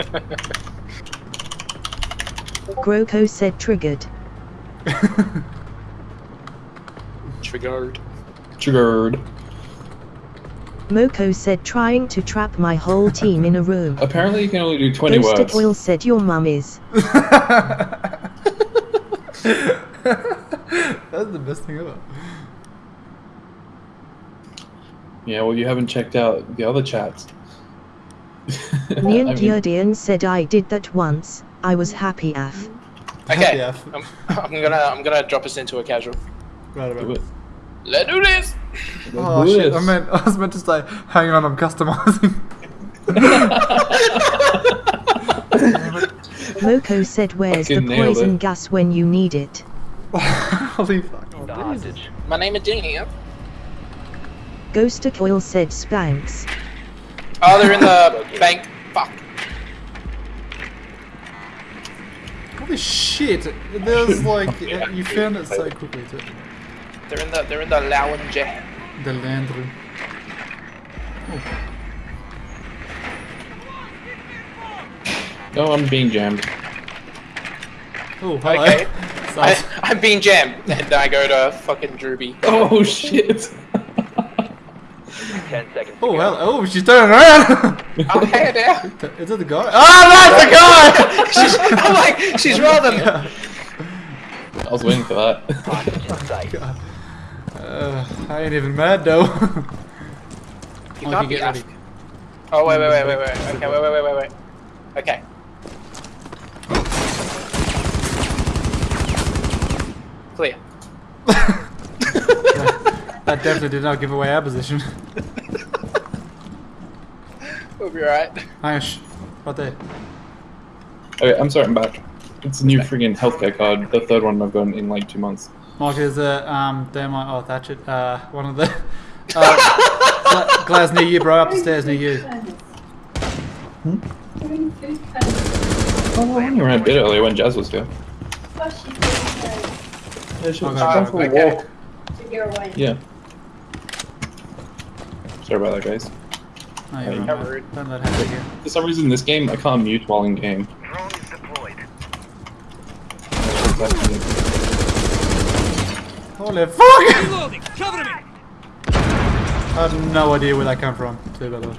Groko said triggered. Triggered. Triggered. Moko said trying to trap my whole team in a room. Apparently you can only do 20 Ghosted words. Oil said your mum is. That's the best thing ever. Yeah, well you haven't checked out the other chats. I Nian mean, Diodian said I did that once. I was happy af. Okay. Yeah. I'm, I'm gonna I'm gonna drop us into a casual. Right about it. Let's do this. Oh Do shit! I meant I was meant to say, hang on, I'm customizing. Moko said where's the Fucking nailed poison gas when you need it. Holy fuck! Oh, My name is Dan. Ghosted Oil said "Spanks." Oh, they're in the bank. Fuck. Holy shit! There's like uh, you found it so quickly too. They're in the they're in the lounge. The land room. No, I'm being jammed. Oh, hello. Okay. So- I, I'm being jammed, and I go to fucking Drooby. Oh shit! Ten seconds. oh, go. hello. Oh, she's turning around. Oh, hey there. Is it the guy? Oh, that's the guy. She's, I'm like, she's rolling. I was waiting for that. Hostage in sight. Uh, I ain't even mad though. You Oh, can't you be get ready. Oh wait, wait, wait, wait, wait. Okay, wait, wait, wait, wait, wait. Okay. Clear. That definitely did not give away our position. We'll be alright. Hang shh. Right. Okay, I'm sorry, I'm back. It's a new friggin' healthcare card, the third one I've gotten in like two months. Mark is a um, Demo, oh, Thatcher, uh, one of the, uh, Gla- Glass near you, bro, up the stairs near you. Oh, I only ran a bit earlier when Jazz was here. Oh, she's going Yeah, she Okay. for a walk. to get away. Yeah. Sorry about that, guys. Oh, you're How Don't let her here. For some reason, this game I can't mute while in game. Holy fuck! Reloading! Cover me! I have no idea where that came from, too, by the way.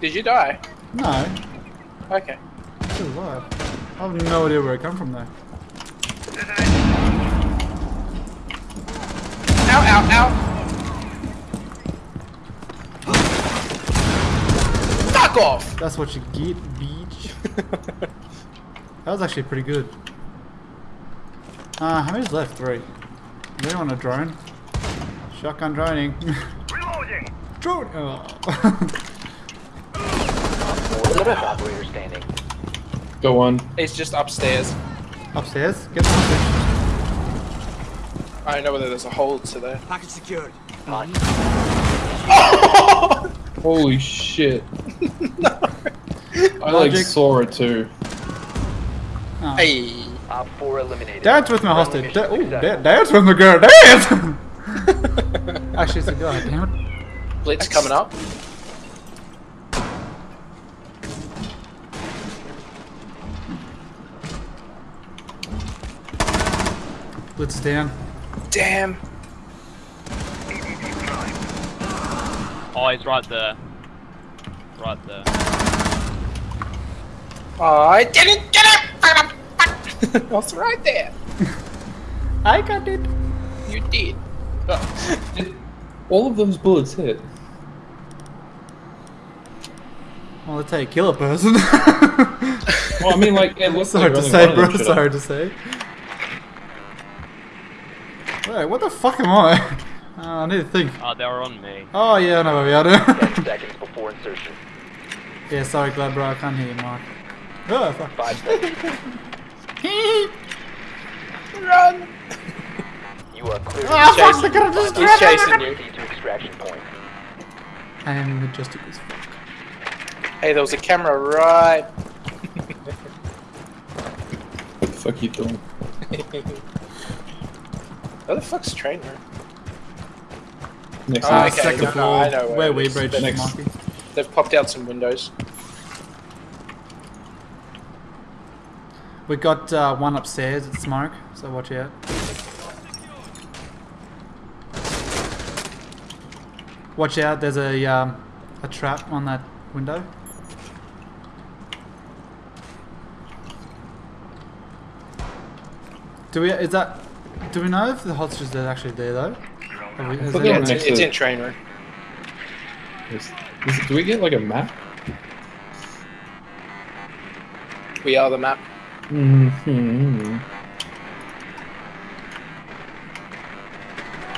Did you die? No, Okay. still alive. I have no idea where it came from, though. Ow, ow, ow. Off. That's what you get, beach. that was actually pretty good. Uh, how many's left? Three. They anyone a drone? Shotgun droning. Reloading. Drone! Oh. Four last standing. Go on. It's just upstairs. Upstairs? Get the upstairs. I don't know whether there's a hole to there. Package Hostage. Holy shit. I like Logic. saw it too. Oh. Hey. Op 4 eliminated. Dance with my Friendly hostage. Da- mission ooh, da- dance with my girl. Dance! actually, it's a girl. Damn it. Blitz coming up. Blitz is down. Damn. Oh, he's right there. Right there. Oh, I didn't get it. I was right there. I got it. You did. Oh. All of those bullets hit. Well, that's how you kill a person. Well, I mean, like, it looks Sorry like to say, one of bro. them should've- to say. Wait, what the fuck am I? Uh, I need to think. Oh, they were on me. Oh yeah, I know where we are. 10 seconds before insertion. Yeah, sorry, glad bro. I can't hear you, Mark. Oh fuck. 5 seconds. Run. You are clear to Ah, fuck! chasing- They could just He's chasing you. to extraction point. I am majestic as fuck. Hey, there was a camera right. What the fuck you doing? Where the fuck's the train room? Next Oh, time. okay. Second no, no, floor. I know where where we is. bridge, Next. Marky. They've popped out some windows. We got uh, one upstairs at smoke, so watch out. Watch out, there's a um, a trap on that window. Do we? Is that? Do we know if the hostages are actually there though? We- has thought anyone- they Yeah, it's, next it's in train room. Is- is- do we get like a map? We are the map. Mm-hmm.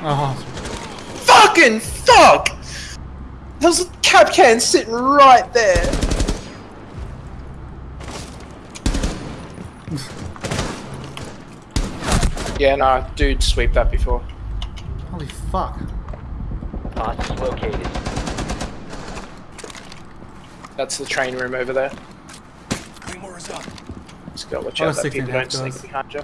Oh, Fucking fuck! There's a cab can sitting right there. yeah, no, dude, sweep that before. holy fuck! Hostage located. That's the train room over there. Just gotta watch Oh, out that 16 people don't half sneak behind you.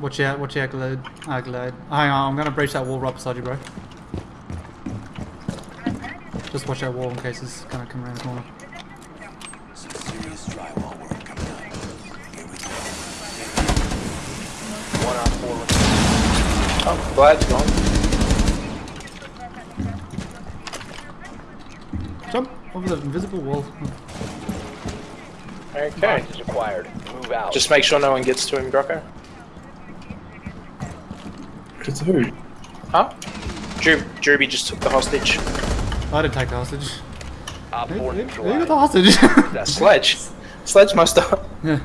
Watch out! Watch out, Glade. Ah, Glade. Hang on, I'm gonna breach that wall right beside you, bro. Just watch that wall in case it's gonna come around the corner. One on four. Oh, Glad's gone. Oh, over the invisible wall. Okay. Hostage acquired. Move out. Just make sure no one gets to him, Grocko. It's who? Huh? Drew, Drewby just took the hostage. I didn't take the hostage. Op Who, 4 who, who got the hostage? That's Sledge. Sledge must have. yeah.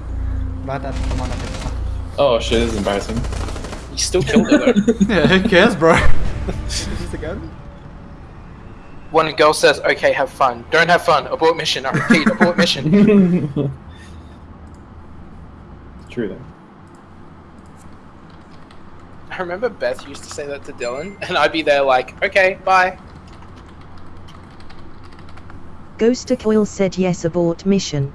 Right, that. Come on. that- Oh shit, this is embarrassing. He still killed her though. Yeah, who cares, bro? Just a gun. One girl says, okay, have fun. Don't have fun. Abort mission. I repeat, abort mission. True then. I remember Beth used to say that to Dylan, and I'd be there like, okay, bye. Ghost Coil said yes abort mission.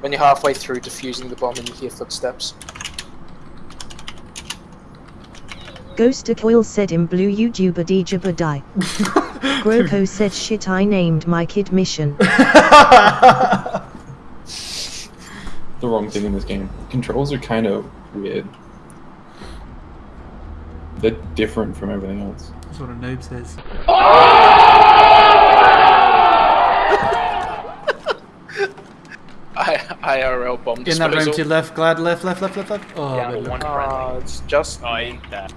When you're halfway through defusing the bomb and you hear footsteps. Ghost Coil said in blue YouTuber Djibba die. Groko said shit I named my kid mission. The wrong thing in this game. Controls are kind of weird. They're different from everything else. That's what a noob says. I IRL bomb In that room to your left, glad left, left, left, left, left. Oh, Down to one left. Ah, it's just. Oh, he's there.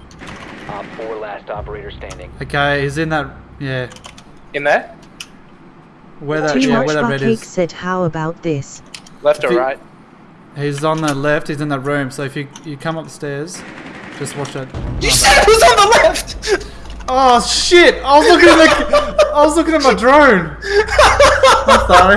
Op 4 last operator standing. Okay, he's in that. Yeah, In there? where that, Too yeah, much where that red Buckcake is. said how about this? Left If or you- right? He's on the left. He's in that room. So if you you come up the stairs, just watch that. You said it was on the left! Oh shit! I was looking at the. I was looking at my drone. I'm sorry.